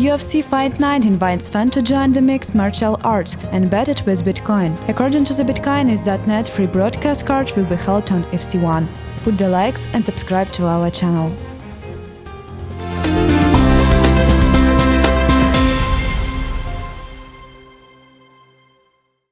UFC Fight Night invites fans to join the mixed martial arts and bet it with Bitcoin. According to the Bitcoinist.net, free broadcast card will be held on FC1. Put the likes and subscribe to our channel.